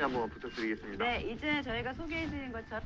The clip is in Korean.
한번 부탁드리겠습니다. 네, 이제 저희가 소개해드린 것처럼